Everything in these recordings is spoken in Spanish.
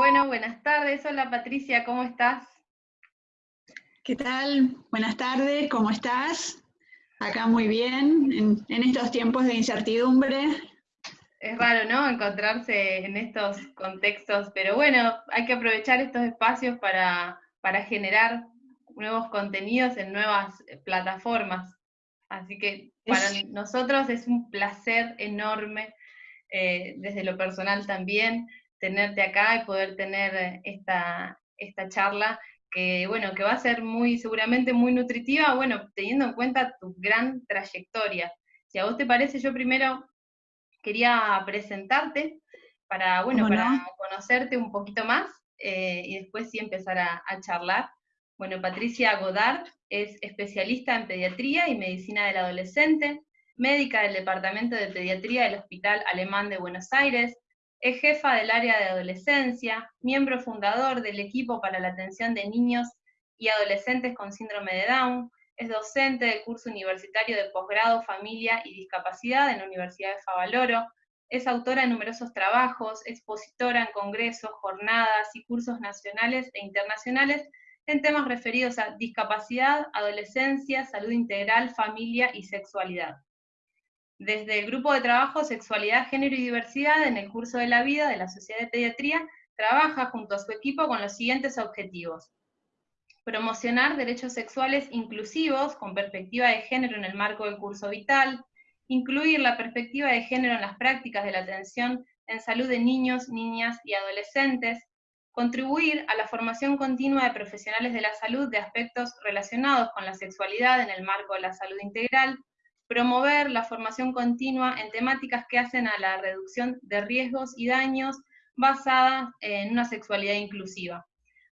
Bueno, buenas tardes. Hola Patricia, ¿cómo estás? ¿Qué tal? Buenas tardes, ¿cómo estás? Acá muy bien, en, estos tiempos de incertidumbre. Es raro, ¿no? Encontrarse en estos contextos, pero bueno, hay que aprovechar estos espacios para, para generar nuevos contenidos en nuevas plataformas. Así que para nosotros es un placer enorme, eh, desde lo personal también, tenerte acá y poder tener esta, esta charla que, bueno, que va a ser muy, seguramente muy nutritiva, bueno, teniendo en cuenta tu gran trayectoria. Si a vos te parece, yo primero quería presentarte para, bueno, para conocerte un poquito más eh, y después sí empezar a, a charlar. Bueno, Patricia Godard es especialista en pediatría y medicina del adolescente, médica del Departamento de Pediatría del Hospital Alemán de Buenos Aires, es jefa del área de adolescencia, miembro fundador del equipo para la atención de niños y adolescentes con síndrome de Down, es docente del curso universitario de posgrado Familia y Discapacidad en la Universidad de Favaloro, es autora de numerosos trabajos, expositora en congresos, jornadas y cursos nacionales e internacionales en temas referidos a discapacidad, adolescencia, salud integral, familia y sexualidad. Desde el grupo de trabajo Sexualidad, Género y Diversidad en el curso de la vida de la Sociedad de Pediatría, trabaja junto a su equipo con los siguientes objetivos. Promocionar derechos sexuales inclusivos con perspectiva de género en el marco del curso vital, incluir la perspectiva de género en las prácticas de la atención en salud de niños, niñas y adolescentes, contribuir a la formación continua de profesionales de la salud de aspectos relacionados con la sexualidad en el marco de la salud integral, promover la formación continua en temáticas que hacen a la reducción de riesgos y daños basada en una sexualidad inclusiva.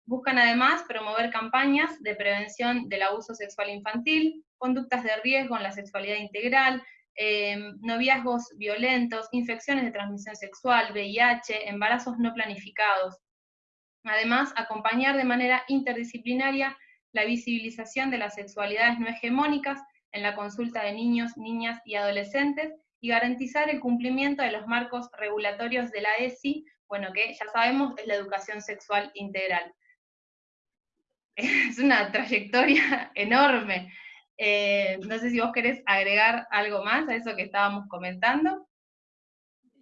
Buscan además promover campañas de prevención del abuso sexual infantil, conductas de riesgo en la sexualidad integral, eh, noviazgos violentos, infecciones de transmisión sexual, VIH, embarazos no planificados, Además, acompañar de manera interdisciplinaria la visibilización de las sexualidades no hegemónicas en la consulta de niños, niñas y adolescentes y garantizar el cumplimiento de los marcos regulatorios de la ESI, bueno, que ya sabemos es la educación sexual integral. Es una trayectoria enorme. Eh, no sé si vos querés agregar algo más a eso que estábamos comentando.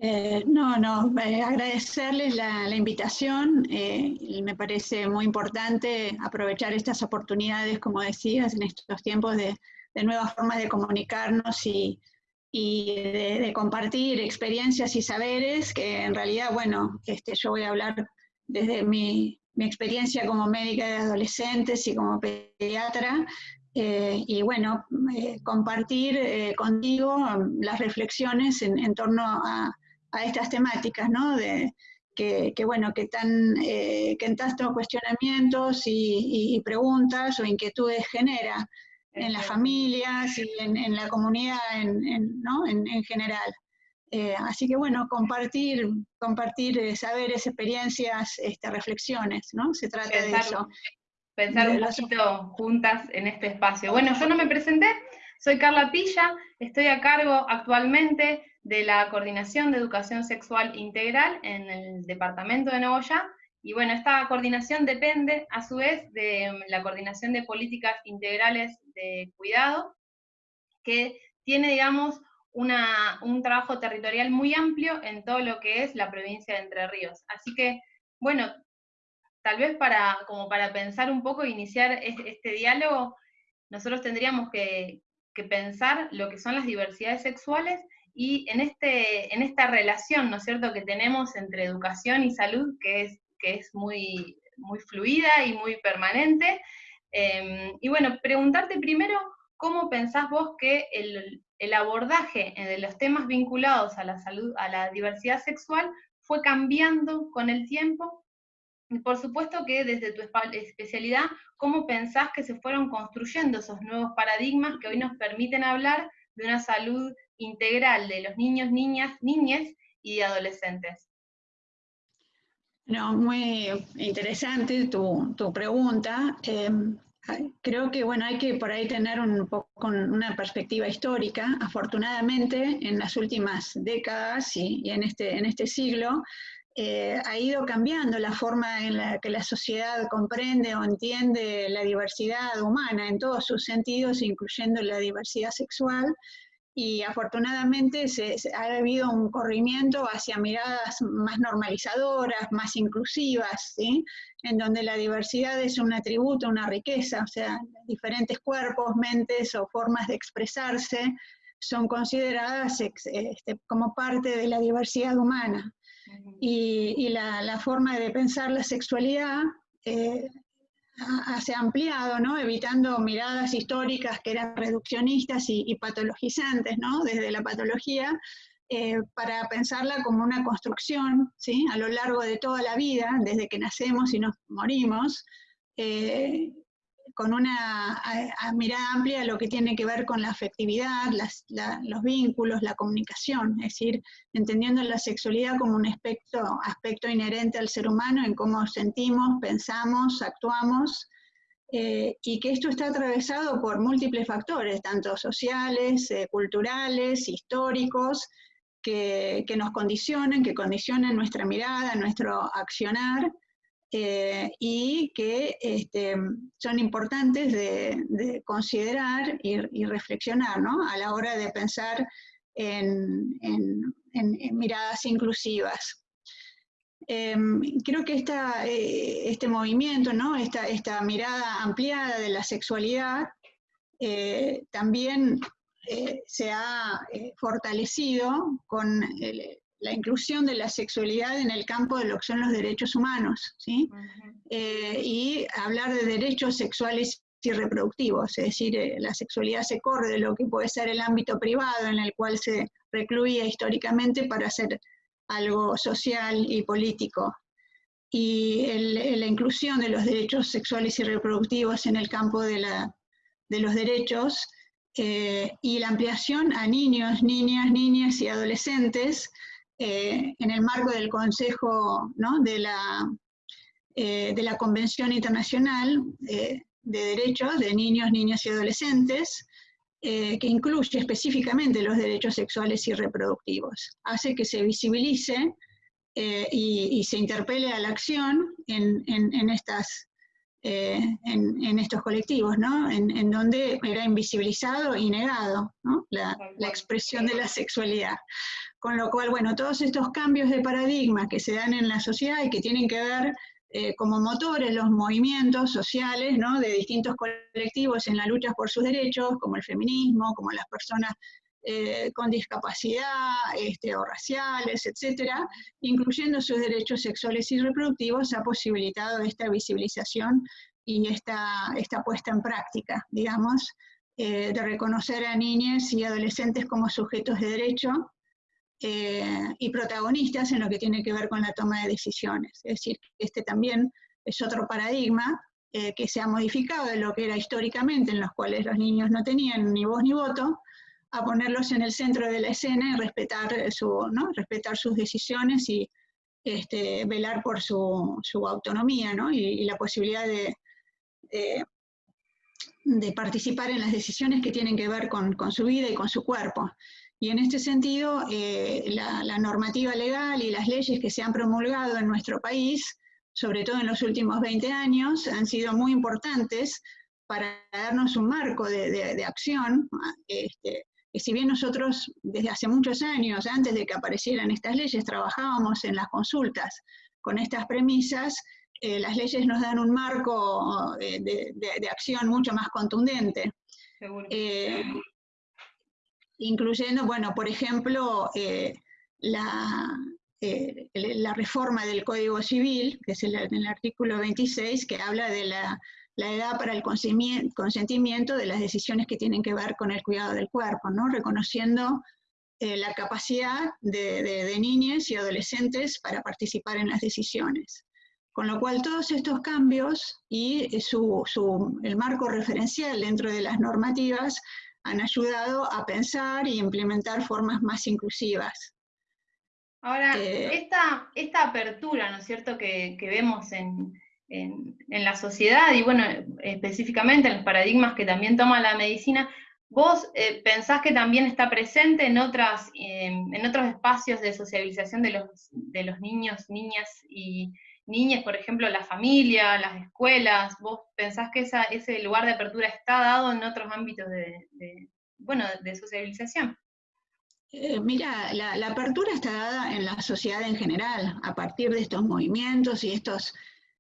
Eh, no, no, agradecerles la, invitación. Eh, me parece muy importante aprovechar estas oportunidades, como decías, en estos tiempos de, nuevas formas de comunicarnos y, de, compartir experiencias y saberes, que en realidad, bueno, este, yo voy a hablar desde mi, experiencia como médica de adolescentes y como pediatra, y bueno, compartir contigo las reflexiones en torno a, a estas temáticas, ¿no? De, que, bueno, que, tan, eh, que en cuestionamientos y, preguntas o inquietudes genera en las familias y en, la comunidad en, ¿no? en, general. Eh, así que bueno, compartir, compartir eh, saberes, experiencias, este, reflexiones, ¿no? Se trata de eso. Pensar un poquito juntas en este espacio. Bueno, yo no me presenté, soy Carla Pilla, estoy a cargo actualmente de la Coordinación de Educación Sexual Integral en el Departamento de Nogoyá, y bueno, esta coordinación depende a su vez de mm, la coordinación de políticas integrales de cuidado, que tiene, digamos, un trabajo territorial muy amplio en todo lo que es la provincia de Entre Ríos. Así que, bueno, tal vez para, como para pensar un poco e iniciar este, diálogo, nosotros tendríamos que, que pensar lo que son las diversidades sexuales y en, este, en esta relación, ¿no es cierto?, que tenemos entre educación y salud, que es, que es muy, muy fluida y muy permanente. Em, y bueno, preguntarte primero, ¿cómo pensás vos que el, el abordaje de los temas vinculados a la salud, a la diversidad sexual, fue cambiando con el tiempo? Y por supuesto que desde tu especialidad, ¿cómo pensás que se fueron construyendo esos nuevos paradigmas que hoy nos permiten hablar de una salud integral de los niños, niñas, niñas y adolescentes. No, muy interesante tu, pregunta. Em, creo que bueno, hay que por ahí tener un poco una perspectiva histórica. Afortunadamente, en las últimas décadas y, en, este, en este siglo, eh, ha ido cambiando la forma en la que la sociedad comprende o entiende la diversidad humana en todos sus sentidos, incluyendo la diversidad sexual, y afortunadamente se, ha habido un corrimiento hacia miradas más normalizadoras, más inclusivas, ¿sí? en donde la diversidad es un atributo, una riqueza, o sea, diferentes cuerpos, mentes o formas de expresarse son consideradas este, como parte de la diversidad humana. Y, la, forma de pensar la sexualidad eh, se ha ampliado, ¿no? evitando miradas históricas que eran reduccionistas y, patologizantes ¿no? desde la patología, eh, para pensarla como una construcción ¿sí? a lo largo de toda la vida, desde que nacemos y nos morimos, eh, con una mirada amplia lo que tiene que ver con la afectividad, los vínculos, la comunicación, es decir, entendiendo la sexualidad como un aspecto, aspecto inherente al ser humano en cómo sentimos, pensamos, actuamos, eh, y que esto está atravesado por múltiples factores, tanto sociales, eh, culturales, históricos, que, que, nos condicionan, que condicionan nuestra mirada, nuestro accionar, eh, y que este, son importantes de, considerar y, reflexionar ¿no? a la hora de pensar en, miradas inclusivas. Em, creo que eh, este movimiento, ¿no? esta, esta, mirada ampliada de la sexualidad, eh, también se ha fortalecido con el, la inclusión de la sexualidad en el campo de lo que son los derechos humanos, ¿sí? Eh, y hablar de derechos sexuales y reproductivos, es decir, eh, la sexualidad se corre de lo que puede ser el ámbito privado en el cual se recluía históricamente para hacer algo social y político. Y la inclusión de los derechos sexuales y reproductivos en el campo de, la, de los derechos eh, y la ampliación a niños, niñas, niñas y adolescentes eh, en el marco del Consejo de, la, eh, de la Convención Internacional eh, de Derechos de Niños, Niñas y Adolescentes, que incluye específicamente los derechos sexuales y reproductivos. Hace que se visibilice y, se interpele a la acción en, en, estas, en, estos colectivos, ¿no? en, donde era invisibilizado y negado la, la, expresión de la sexualidad. Con lo cual, bueno, todos estos cambios de paradigma que se dan en la sociedad y que tienen que ver eh, como motores los movimientos sociales ¿no? de distintos colectivos en la lucha por sus derechos, como el feminismo, como las personas eh, con discapacidad este, o raciales, etcétera, incluyendo sus derechos sexuales y reproductivos, ha posibilitado esta visibilización y esta, esta puesta en práctica, digamos, eh, de reconocer a niñas y adolescentes como sujetos de derecho, eh, y protagonistas en lo que tiene que ver con la toma de decisiones. Es decir, este también es otro paradigma eh, que se ha modificado de lo que era históricamente, en los cuales los niños no tenían ni voz ni voto, a ponerlos en el centro de la escena y respetar, su, ¿no? respetar sus decisiones y este, velar por su, su autonomía ¿no? y, la posibilidad de, de, participar en las decisiones que tienen que ver con, con su vida y con su cuerpo. Y en este sentido, eh, la, normativa legal y las leyes que se han promulgado en nuestro país, sobre todo en los últimos 20 años, han sido muy importantes para darnos un marco de, acción. Este, que si bien nosotros desde hace muchos años, antes de que aparecieran estas leyes, trabajábamos en las consultas con estas premisas, eh, las leyes nos dan un marco eh, de, acción mucho más contundente. Incluyendo, bueno, por ejemplo, eh, la, eh, la, reforma del Código Civil, que es el, el artículo 26, que habla de la, la, edad para el consentimiento de las decisiones que tienen que ver con el cuidado del cuerpo, ¿no? reconociendo eh, la capacidad de, de, niñas y adolescentes para participar en las decisiones. Con lo cual todos estos cambios y su, su, el marco referencial dentro de las normativas han ayudado a pensar y implementar formas más inclusivas. Ahora, eh, esta, esta, apertura, ¿no es cierto?, que, vemos en, en, la sociedad y, bueno, específicamente en los paradigmas que también toma la medicina, ¿Vos eh, pensás que también está presente en, otras, en otros espacios de socialización de los, de los niños, niñas y niñas, por ejemplo, la familia, las escuelas? ¿Vos pensás que ese lugar de apertura está dado en otros ámbitos de, bueno, de socialización? Eh, mira, la, apertura está dada en la sociedad en general, a partir de estos movimientos y estos,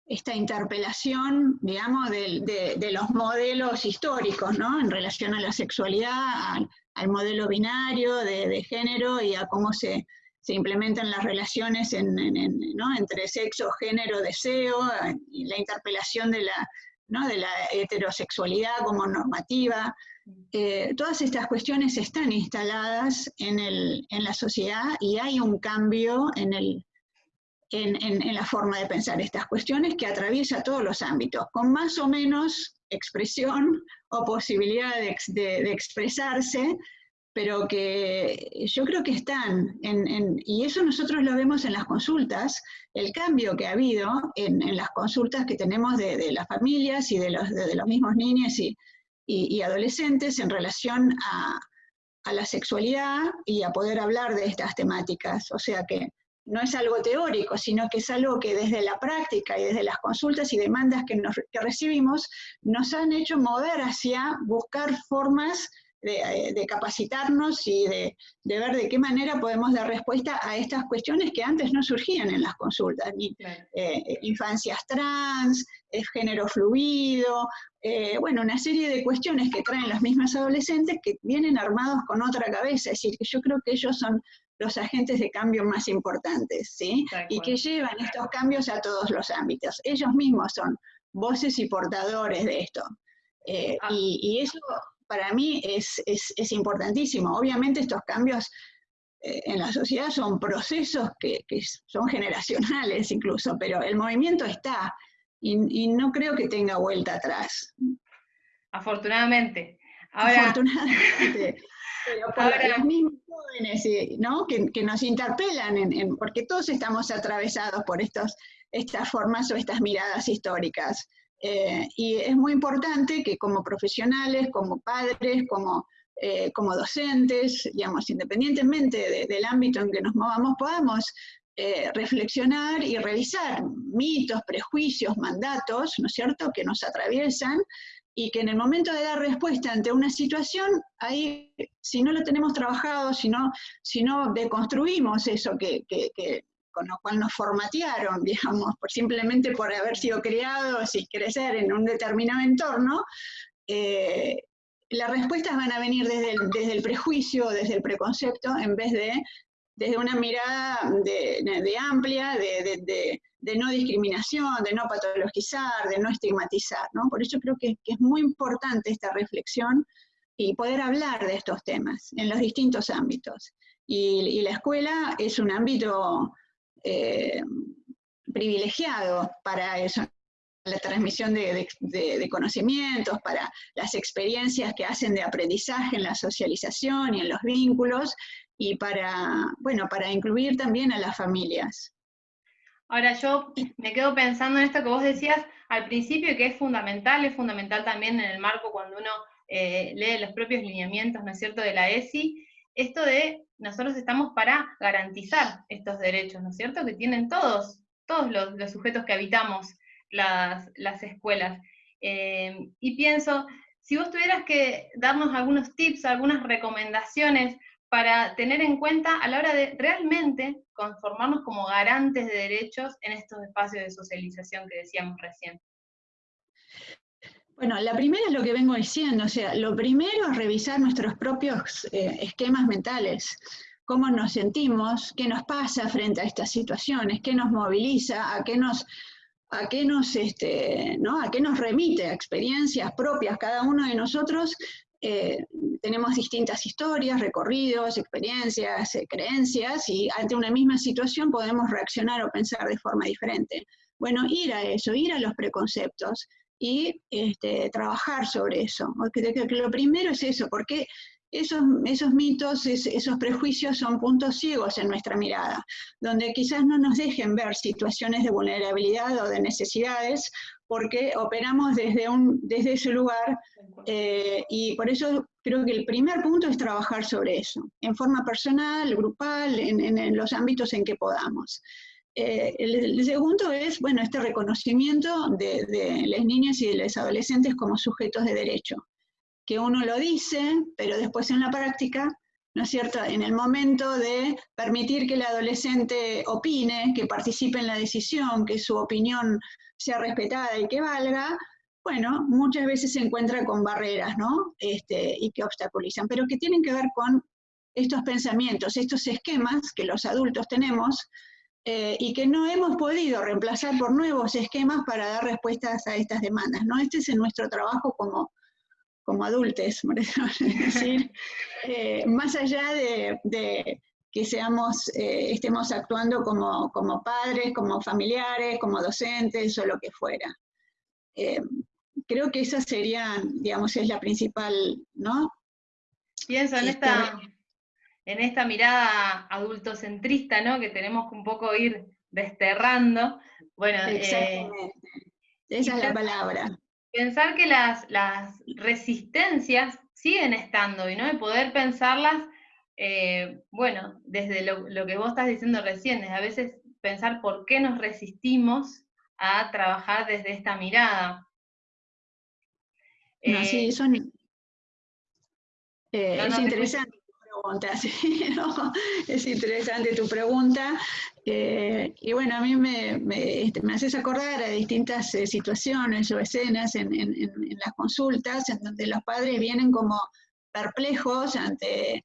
esta interpelación, digamos, de, los modelos históricos, ¿no? En relación a la sexualidad, al, modelo binario de, género y a cómo se, implementan las relaciones entre sexo, género, deseo, la interpelación de la, heterosexualidad como normativa. Eh, todas estas cuestiones están instaladas en, la sociedad y hay un cambio en, el, en, en, la forma de pensar estas cuestiones que atraviesa todos los ámbitos, con más o menos expresión o posibilidad de, de, expresarse, pero que yo creo que están, y eso nosotros lo vemos en las consultas, el cambio que ha habido en, las consultas que tenemos de, de, las familias y de los, de los mismos niños y, y, adolescentes en relación a, la sexualidad y a poder hablar de estas temáticas. O sea que no es algo teórico, sino que es algo que desde la práctica y desde las consultas y demandas que, que recibimos nos han hecho mover hacia buscar formas eh, de, capacitarnos y de, ver de qué manera podemos dar respuesta a estas cuestiones que antes no surgían en las consultas, ni eh, infancias trans, eh, género fluido, bueno, una serie de cuestiones que traen las mismas adolescentes que vienen armados con otra cabeza, es decir, que yo creo que ellos son los agentes de cambio más importantes, ¿sí? Y que llevan estos cambios a todos los ámbitos. Ellos mismos son voces y portadores de esto. Ah. y, eso para mí es, importantísimo. Obviamente estos cambios eh, en la sociedad son procesos que, son generacionales incluso, pero el movimiento está y, no creo que tenga vuelta atrás. Afortunadamente. Afortunadamente. pero para los mismos jóvenes ¿no? que, nos interpelan, porque todos estamos atravesados por estos, estas formas o estas miradas históricas. Eh, y es muy importante que como profesionales, como padres, como, eh, como docentes, digamos, independientemente del ámbito en que nos movamos, podamos eh, reflexionar y revisar mitos, prejuicios, mandatos, ¿no es cierto?, que nos atraviesan y que en el momento de dar respuesta ante una situación, ahí, si no lo tenemos trabajado, si no, si no deconstruimos eso que, con lo cual nos formatearon, digamos, por, simplemente por haber sido criados y crecer en un determinado entorno, eh, las respuestas van a venir desde desde el prejuicio, desde el preconcepto, en vez de desde una mirada de, de amplia, de, de, de, no discriminación, de no patologizar, de no estigmatizar. ¿no? Por eso creo que, es muy importante esta reflexión y poder hablar de estos temas en los distintos ámbitos. Y, la escuela es un ámbito eh, privilegiado para eso, la transmisión de, conocimientos, para las experiencias que hacen de aprendizaje en la socialización y en los vínculos, y para, bueno, para incluir también a las familias. Ahora yo me quedo pensando en esto que vos decías al principio, que es fundamental, es fundamental también en el marco cuando uno eh, lee los propios lineamientos, ¿no es cierto?, de la ESI, esto de nosotros estamos para garantizar estos derechos, ¿no es cierto?, que tienen todos, todos los, sujetos que habitamos las, escuelas. Eh, y pienso, si vos tuvieras que darnos algunos tips, algunas recomendaciones para tener en cuenta a la hora de realmente conformarnos como garantes de derechos en estos espacios de socialización que decíamos recién. Bueno, la primera es lo que vengo diciendo, o sea, lo primero es revisar nuestros propios eh, esquemas mentales, cómo nos sentimos, qué nos pasa frente a estas situaciones, qué nos moviliza, a qué nos, a qué nos, este, ¿no? a qué nos remite, a experiencias propias, cada uno de nosotros eh, tenemos distintas historias, recorridos, experiencias, eh, creencias, y ante una misma situación podemos reaccionar o pensar de forma diferente. Bueno, ir a eso, ir a los preconceptos, y este, trabajar sobre eso. Porque lo primero es eso, porque esos, esos mitos, esos prejuicios son puntos ciegos en nuestra mirada, donde quizás no nos dejen ver situaciones de vulnerabilidad o de necesidades porque operamos desde, un, desde ese lugar eh, y por eso creo que el primer punto es trabajar sobre eso, en forma personal, grupal, en, los ámbitos en que podamos. Eh, el, segundo es, bueno, este reconocimiento de, de las niñas y de los adolescentes como sujetos de derecho, que uno lo dice, pero después en la práctica ¿no es cierto?, en el momento de permitir que el adolescente opine, que participe en la decisión, que su opinión sea respetada y que valga, bueno, muchas veces se encuentra con barreras, ¿no? Este, y que obstaculizan, pero que tienen que ver con estos pensamientos, estos esquemas que los adultos tenemos eh, y que no hemos podido reemplazar por nuevos esquemas para dar respuestas a estas demandas, ¿no? Este es nuestro trabajo como como adultos, decir, eh, más allá de, que seamos, eh, estemos actuando como, como, padres, como familiares, como docentes o lo que fuera. Eh, creo que esa sería, digamos, es la principal, ¿no? Pienso en esta, en esta mirada adultocentrista, ¿no? Que tenemos que un poco ir desterrando. Bueno, Exactamente. esa es la palabra pensar que las, resistencias siguen estando y no de poder pensarlas, eh, bueno, desde lo, que vos estás diciendo recién, a veces pensar por qué nos resistimos a trabajar desde esta mirada. sí, eh, son, eh, es interesante es interesante tu pregunta. Eh, y bueno, a mí me, este, me, haces acordar a distintas eh, situaciones o escenas en, las consultas en donde los padres vienen como perplejos ante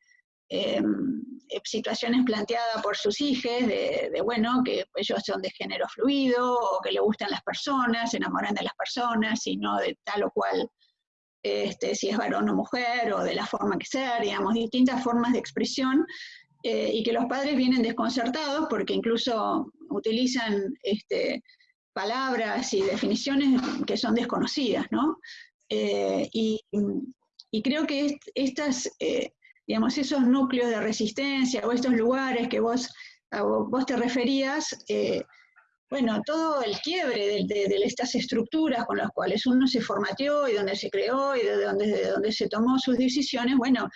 em, eh, situaciones planteadas por sus hijos, de, de, bueno, que ellos son de género fluido, o que le gustan las personas, se enamoran de las personas, y no de tal o cual este, si es varón o mujer, o de la forma que sea, digamos, distintas formas de expresión, eh, y que los padres vienen desconcertados porque incluso utilizan este, palabras y definiciones que son desconocidas, ¿no? Eh, y, creo que estas, eh, digamos, esos núcleos de resistencia o estos lugares que vos, vos te referías, bueno, todo el quiebre de, estas estructuras con las cuales uno se formateó y donde se creó y de donde, donde se tomó sus decisiones, bueno,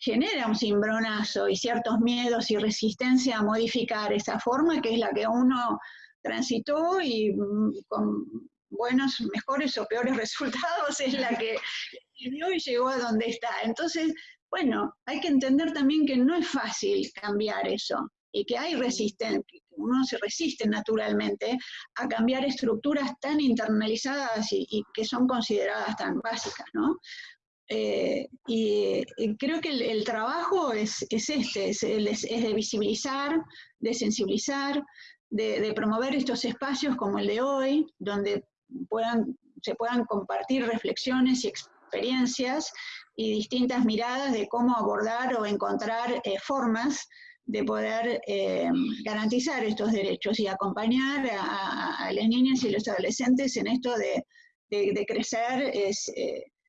genera un cimbronazo y ciertos miedos y resistencia a modificar esa forma que es la que uno transitó y mm, con buenos, mejores o peores resultados es la que vivió y llegó a donde está. Entonces, bueno, hay que entender también que no es fácil cambiar eso y que hay resistencia, uno se resiste naturalmente a cambiar estructuras tan internalizadas y, que son consideradas tan básicas, ¿no? Eh, y, creo que el, trabajo es, este, es, de visibilizar, de sensibilizar, de, promover estos espacios como el de hoy, donde se puedan compartir reflexiones y experiencias y distintas miradas de cómo abordar o encontrar eh, formas de poder eh, garantizar estos derechos y acompañar a, las niñas y los adolescentes en esto de, crecer eh,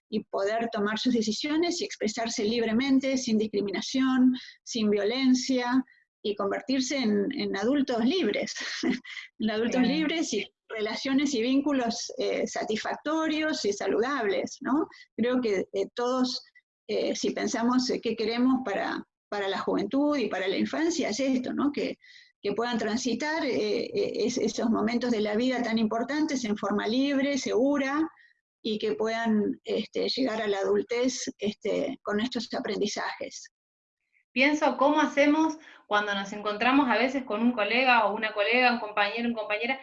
y poder tomar sus decisiones y expresarse libremente, sin discriminación, sin violencia, y convertirse en, adultos libres, en adultos libres y relaciones y vínculos eh, satisfactorios y saludables, ¿no? Creo que todos, si pensamos qué queremos para, para la juventud y para la infancia es esto, ¿no? que, puedan transitar eh, eh, esos momentos de la vida tan importantes en forma libre, segura, y que puedan este, llegar a la adultez este, con estos aprendizajes. Pienso cómo hacemos cuando nos encontramos a veces con un colega o una colega, un compañero, una compañera,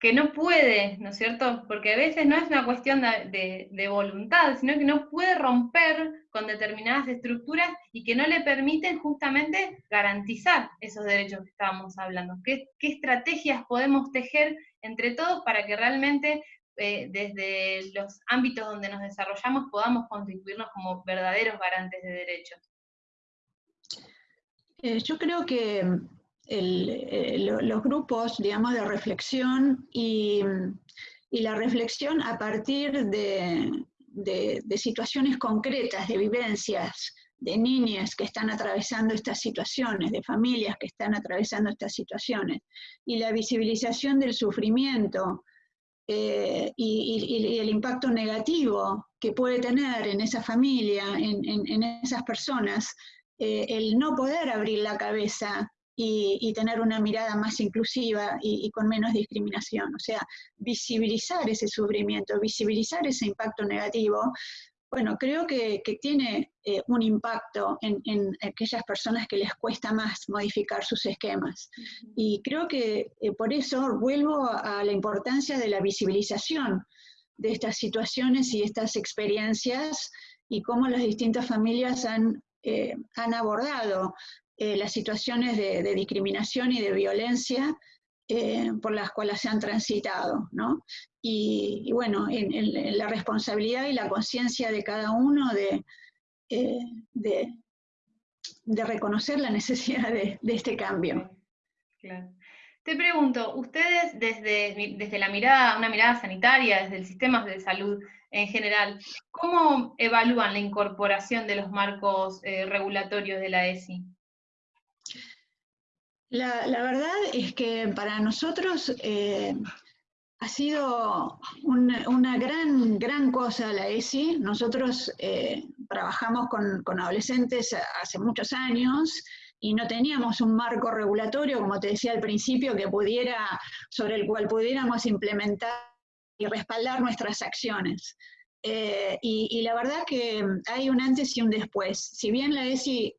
que no puede, ¿no es cierto? Porque a veces no es una cuestión de, voluntad, sino que no puede romper con determinadas estructuras y que no le permiten justamente garantizar esos derechos que estábamos hablando. ¿Qué, estrategias podemos tejer entre todos para que realmente eh, desde los ámbitos donde nos desarrollamos podamos constituirnos como verdaderos garantes de derechos? Eh, yo creo que eh, los grupos, digamos, de reflexión y, la reflexión a partir de, situaciones concretas, de vivencias, de niñas que están atravesando estas situaciones, de familias que están atravesando estas situaciones, y la visibilización del sufrimiento eh, y, el impacto negativo que puede tener en esa familia, en, esas personas, eh, el no poder abrir la cabeza y, tener una mirada más inclusiva y, con menos discriminación. O sea, visibilizar ese sufrimiento, visibilizar ese impacto negativo, bueno, creo que, tiene eh, un impacto en, aquellas personas que les cuesta más modificar sus esquemas. Y creo que eh, por eso vuelvo a, la importancia de la visibilización de estas situaciones y estas experiencias y cómo las distintas familias han, eh, han abordado las situaciones de, discriminación y de violencia por las cuales se han transitado, ¿no? y, bueno, en, la responsabilidad y la conciencia de cada uno de, eh, reconocer la necesidad de, este cambio. Te pregunto, ustedes desde, desde la mirada, una mirada sanitaria, desde el sistema de salud en general, ¿cómo evalúan la incorporación de los marcos eh, regulatorios de la ESI? La, verdad es que para nosotros eh, ha sido una, gran, gran cosa la ESI. Nosotros eh, trabajamos con, adolescentes hace muchos años y no teníamos un marco regulatorio, como te decía al principio, que pudiera, sobre el cual pudiéramos implementar y respaldar nuestras acciones. Eh, y, la verdad que hay un antes y un después. Si bien la ESI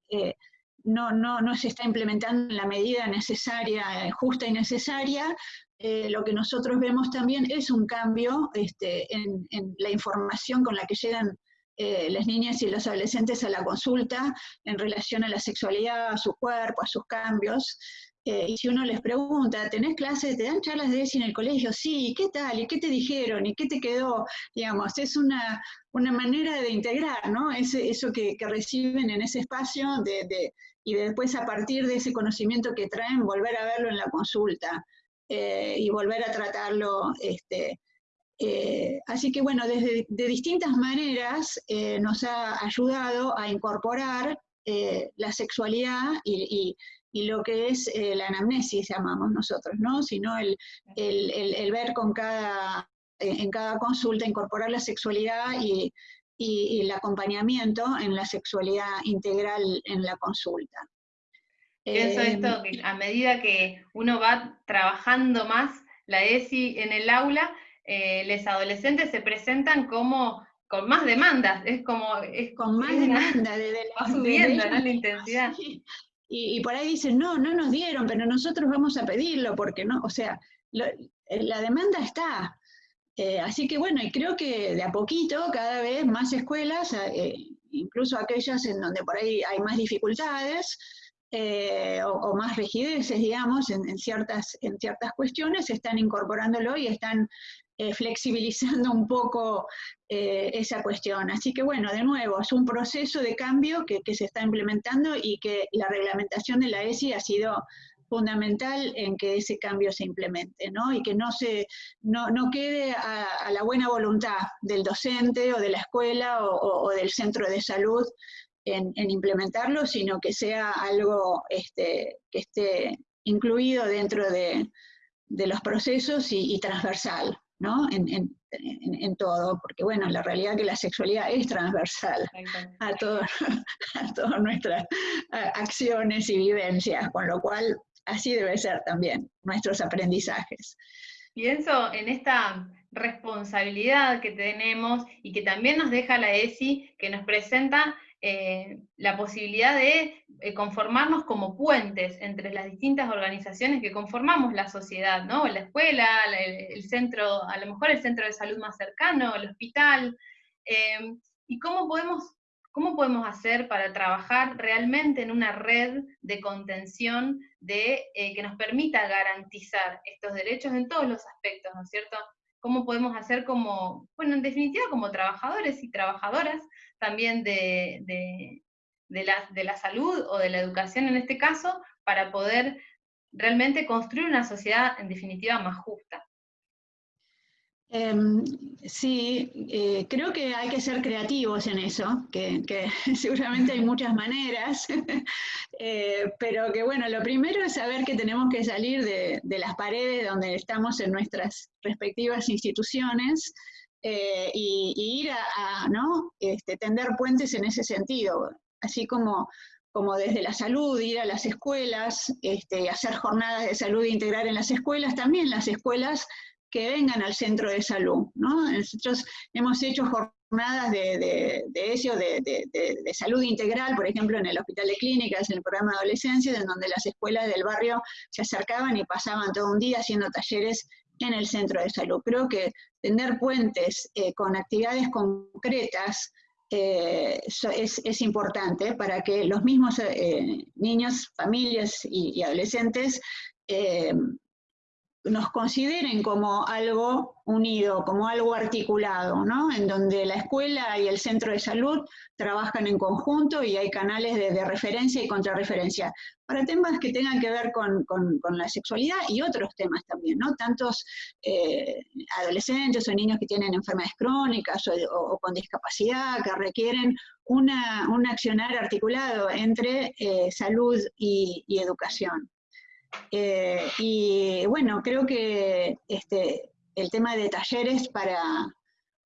no, no, no, se está implementando en la medida necesaria, justa y necesaria, eh, lo que nosotros vemos también es un cambio este, en, la información con la que llegan eh, las niñas y los adolescentes a la consulta en relación a la sexualidad, a su cuerpo, a sus cambios. Eh, y si uno les pregunta, ¿tenés clases, te dan charlas de ESI en el colegio? Sí, ¿qué tal? ¿Y qué te dijeron? ¿Y qué te quedó? Digamos, es una, manera de integrar, ¿no? eso que, reciben en ese espacio de, y después a partir de ese conocimiento que traen, volver a verlo en la consulta. Eh, y volver a tratarlo. Este, eh, así que bueno, desde de distintas maneras nos ha ayudado a incorporar la sexualidad y, lo que es la anamnesis, llamamos nosotros, ¿no? Sino el, el, ver con cada, en cada consulta, incorporar la sexualidad y, y el acompañamiento en la sexualidad integral en la consulta. Pienso esto, em, que a medida que uno va trabajando más la ESI en el aula, eh, los adolescentes se presentan como con más demandas, es como... Es, con más demanda, de, va subiendo la intensidad. Y, por ahí dicen, no, no nos dieron, pero nosotros vamos a pedirlo, porque no, o sea, eh, la demanda está. Eh, así que bueno, y creo que de a poquito, cada vez más escuelas, incluso aquellas en donde por ahí hay más dificultades, eh, o, más rigideces, digamos, en, ciertas, en ciertas cuestiones, están incorporándolo y están eh, flexibilizando un poco eh, esa cuestión. Así que bueno, de nuevo, es un proceso de cambio que, se está implementando y que la reglamentación de la ESI ha sido fundamental en que ese cambio se implemente, ¿no? Y que no, se, no, quede a, la buena voluntad del docente o de la escuela o del centro de salud en, implementarlo, sino que sea algo este, que esté incluido dentro de, los procesos y, transversal, ¿no? En, todo, porque bueno, la realidad es que la sexualidad es transversal a, todo, a todas nuestras acciones y vivencias, con lo cual así debe ser también nuestros aprendizajes. Pienso en esta responsabilidad que tenemos y que también nos deja la ESI, que nos presenta eh, la posibilidad de eh, conformarnos como puentes entre las distintas organizaciones que conformamos la sociedad, ¿no? La escuela, el, centro, a lo mejor el centro de salud más cercano, el hospital, eh, y cómo podemos, cómo podemos hacer para trabajar realmente en una red de contención de, que nos permita garantizar estos derechos en todos los aspectos, ¿no es cierto? Cómo podemos hacer como, bueno, en definitiva como trabajadores y trabajadoras también de, de, la, de la salud o de la educación en este caso, para poder realmente construir una sociedad en definitiva más justa. Em, sí, eh, creo que hay que ser creativos en eso, que, seguramente hay muchas maneras, eh, pero que bueno, lo primero es saber que tenemos que salir de, las paredes donde estamos en nuestras respectivas instituciones eh, y, ir a, ¿no? este, tender puentes en ese sentido, así como como desde la salud, ir a las escuelas, este, hacer jornadas de salud integral en las escuelas, también las escuelas que vengan al centro de salud. ¿no? Nosotros hemos hecho jornadas de, eso, de, salud integral, por ejemplo, en el Hospital de Clínicas, en el programa de adolescencia, en donde las escuelas del barrio se acercaban y pasaban todo un día haciendo talleres en el centro de salud. Creo que tener puentes eh, con actividades concretas eh, es, importante para que los mismos eh, niños, familias y adolescentes nos consideren como algo unido, como algo articulado, ¿no? En donde la escuela y el centro de salud trabajan en conjunto y hay canales de, referencia y contrarreferencia para temas que tengan que ver con, la sexualidad y otros temas también, ¿no? Tantos eh, adolescentes o niños que tienen enfermedades crónicas o, con discapacidad que requieren una, un accionar articulado entre eh, salud y educación. Eh, y bueno, creo que este, el tema de talleres para,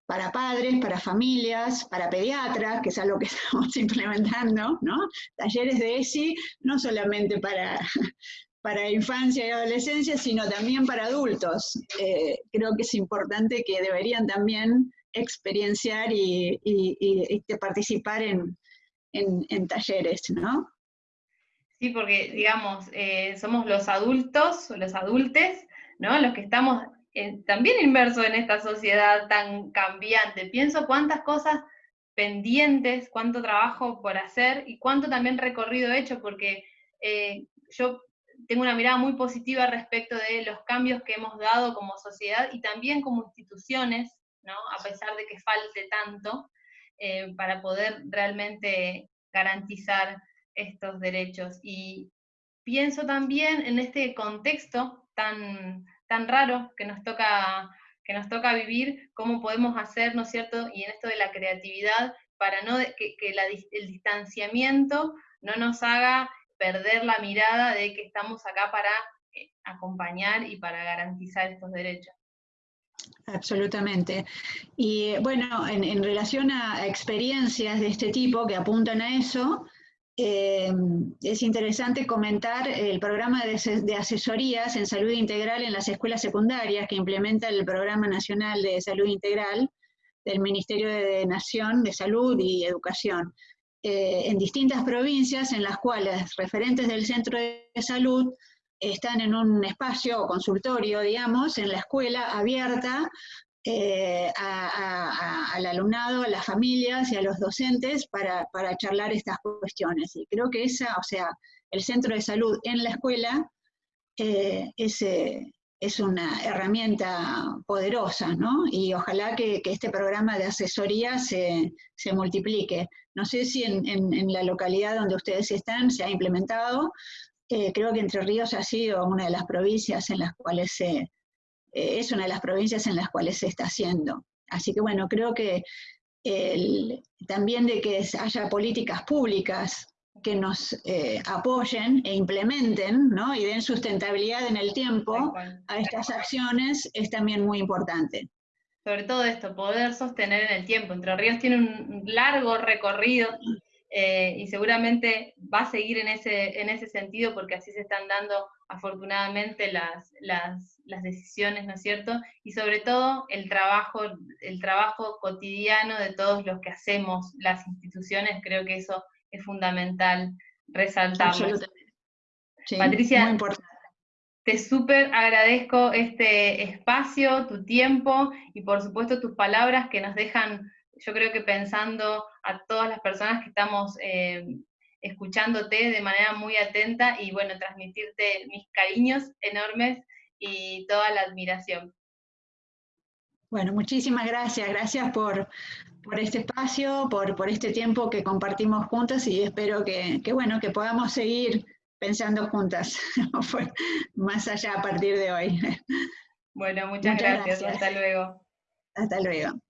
para padres, para familias, para pediatras, que es algo que estamos implementando, ¿no? Talleres de ESI, no solamente para, para infancia y adolescencia, sino también para adultos. Eh, creo que es importante que deberían también experienciar y, y, participar en, en, en talleres, ¿no? Sí, porque, digamos, eh, somos los adultos, los adultes, ¿no? Los que estamos eh, también inmersos en esta sociedad tan cambiante. Pienso cuántas cosas pendientes, cuánto trabajo por hacer y cuánto también recorrido hecho, porque eh, yo tengo una mirada muy positiva respecto de los cambios que hemos dado como sociedad y también como instituciones, ¿no? A pesar de que falte tanto, para poder realmente garantizar estos derechos. Y pienso también en este contexto tan, tan raro que nos toca que nos toca vivir, cómo podemos hacer, ¿no es cierto? Y en esto de la creatividad, para no que, el distanciamiento no nos haga perder la mirada de que estamos acá para eh, acompañar y para garantizar estos derechos. Absolutamente. Y bueno, en, en relación a experiencias de este tipo que apuntan a eso, eh, es interesante comentar el programa de, asesorías en salud integral en las escuelas secundarias que implementa el Programa Nacional de Salud Integral del Ministerio de Nación de Salud y Educación, eh, en distintas provincias en las cuales referentes del centro de salud están en un espacio o consultorio, digamos, en la escuela abierta eh, al alumnado, a las familias y a los docentes para, charlar estas cuestiones. Y creo que esa, o sea, el centro de salud en la escuela eh, eh, es, una herramienta poderosa, ¿no? Y ojalá que, este programa de asesoría se, multiplique. No sé si en, en, la localidad donde ustedes están se ha implementado. creo que Entre Ríos ha sido una de las provincias en las cuales se eh, es una de las provincias en las cuales se está haciendo. Así que bueno, creo que también de que haya políticas públicas que nos eh, apoyen e implementen ¿no? y den sustentabilidad en el tiempo a estas acciones es también muy importante. Sobre todo esto, poder sostener en el tiempo. Entre Ríos tiene un largo recorrido eh, y seguramente va a seguir en ese, en ese sentido porque así se están dando afortunadamente las, las, las, decisiones, ¿no es cierto? Y sobre todo el trabajo, el trabajo cotidiano de todos los que hacemos las instituciones, creo que eso es fundamental resaltarlo. Patricia, te súper agradezco este espacio, tu tiempo y por supuesto tus palabras que nos dejan yo creo que pensando a todas las personas que estamos eh, escuchándote de manera muy atenta y bueno, transmitirte mis cariños enormes y toda la admiración. Bueno, muchísimas gracias. Gracias por, este espacio, por, por, este tiempo que compartimos juntas y espero que, bueno, que podamos seguir pensando juntas, más allá a partir de hoy. Bueno, muchas, gracias. Hasta luego. Hasta luego.